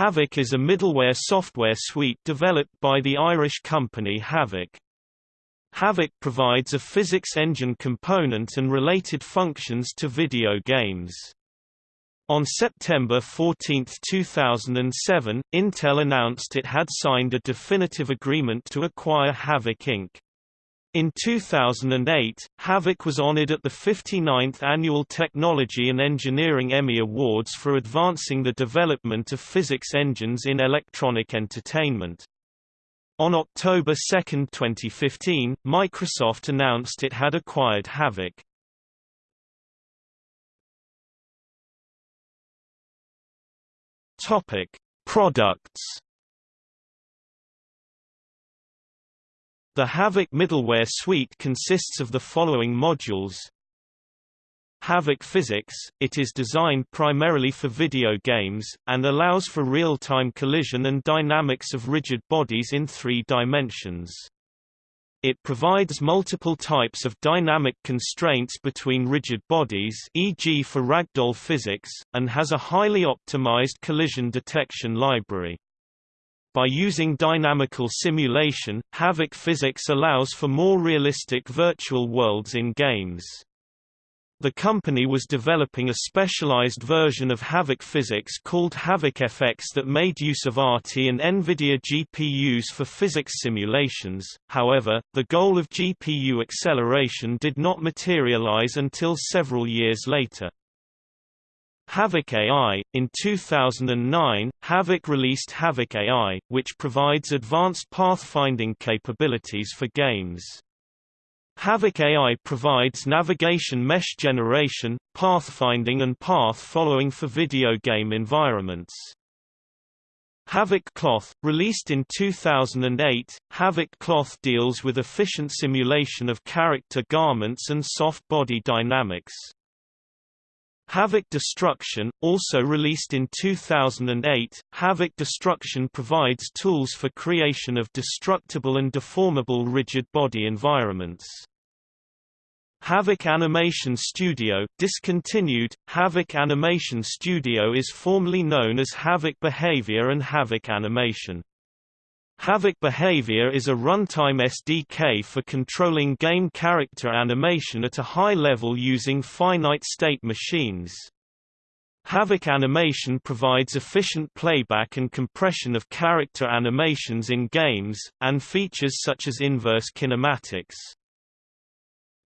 Havok is a middleware software suite developed by the Irish company Havok. Havok provides a physics engine component and related functions to video games. On September 14, 2007, Intel announced it had signed a definitive agreement to acquire Havok Inc. In 2008, Havok was honored at the 59th Annual Technology and Engineering Emmy Awards for advancing the development of physics engines in electronic entertainment. On October 2, 2015, Microsoft announced it had acquired Havok. Topic: Products. The Havok middleware suite consists of the following modules Havok Physics, it is designed primarily for video games, and allows for real-time collision and dynamics of rigid bodies in three dimensions. It provides multiple types of dynamic constraints between rigid bodies e.g. for ragdoll physics, and has a highly optimized collision detection library. By using dynamical simulation, Havok physics allows for more realistic virtual worlds in games. The company was developing a specialized version of Havok physics called Havok FX that made use of ATI and NVIDIA GPUs for physics simulations, however, the goal of GPU acceleration did not materialize until several years later. Havok AI – In 2009, Havok released Havok AI, which provides advanced pathfinding capabilities for games. Havok AI provides navigation mesh generation, pathfinding and path following for video game environments. Havok Cloth, released in 2008, Havok Cloth deals with efficient simulation of character garments and soft body dynamics. Havok Destruction, also released in 2008, Havok Destruction provides tools for creation of destructible and deformable rigid body environments. Havok Animation Studio discontinued. Havok Animation Studio is formerly known as Havok Behavior and Havok Animation. Havok Behavior is a runtime SDK for controlling game character animation at a high level using finite-state machines. Havok Animation provides efficient playback and compression of character animations in games, and features such as inverse kinematics.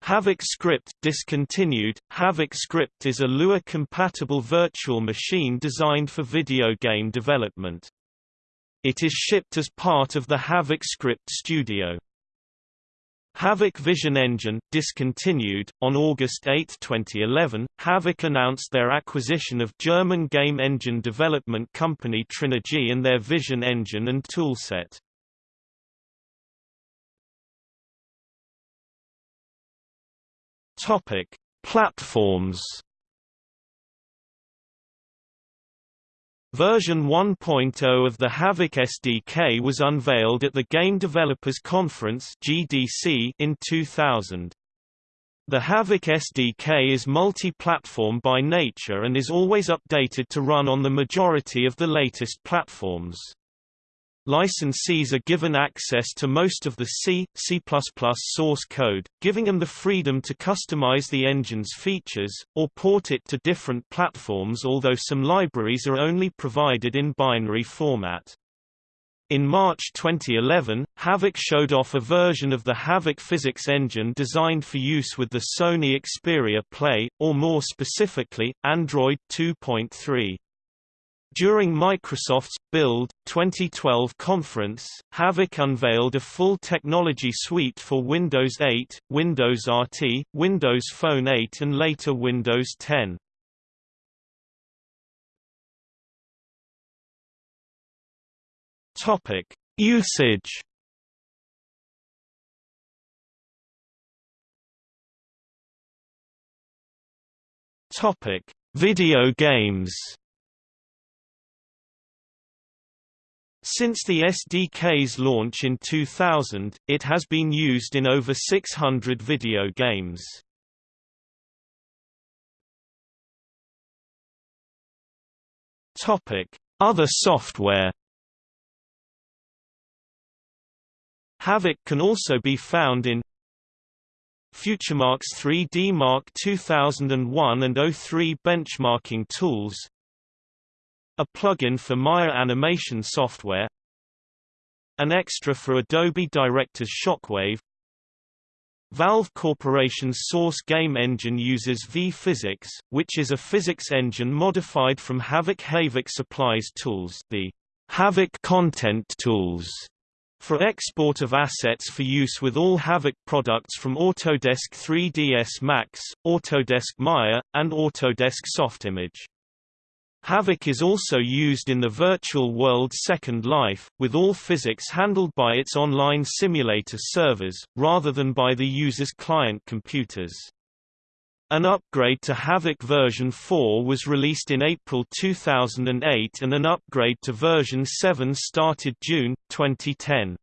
Havok Script discontinued. Havok Script is a Lua-compatible virtual machine designed for video game development. It is shipped as part of the Havok Script Studio. Havok Vision Engine, discontinued. On August 8, 2011, Havok announced their acquisition of German game engine development company Trinigy and their Vision Engine and toolset. Topic: Platforms Version 1.0 of the Havok SDK was unveiled at the Game Developers Conference (GDC) in 2000. The Havok SDK is multi-platform by nature and is always updated to run on the majority of the latest platforms. Licensees are given access to most of the C, C++ source code, giving them the freedom to customize the engine's features, or port it to different platforms although some libraries are only provided in binary format. In March 2011, Havok showed off a version of the Havok physics engine designed for use with the Sony Xperia Play, or more specifically, Android 2.3. During Microsoft's Build 2012 conference, Havok unveiled a full technology suite for Windows 8, Windows RT, Windows Phone 8 and later Windows 10. Topic: Usage Topic: Video games Since the SDK's launch in 2000, it has been used in over 600 video games. Other software Havok can also be found in FutureMark's 3D Mark 2001 and 03 benchmarking tools a plugin for Maya animation software an extra for Adobe Director's Shockwave Valve Corporation's source game engine uses V-Physics, which is a physics engine modified from Havok Havok supplies tools the Havok content tools for export of assets for use with all Havok products from Autodesk 3ds Max, Autodesk Maya, and Autodesk Softimage. Havok is also used in the virtual world Second Life, with all physics handled by its online simulator servers, rather than by the user's client computers. An upgrade to Havok version 4 was released in April 2008 and an upgrade to version 7 started June, 2010.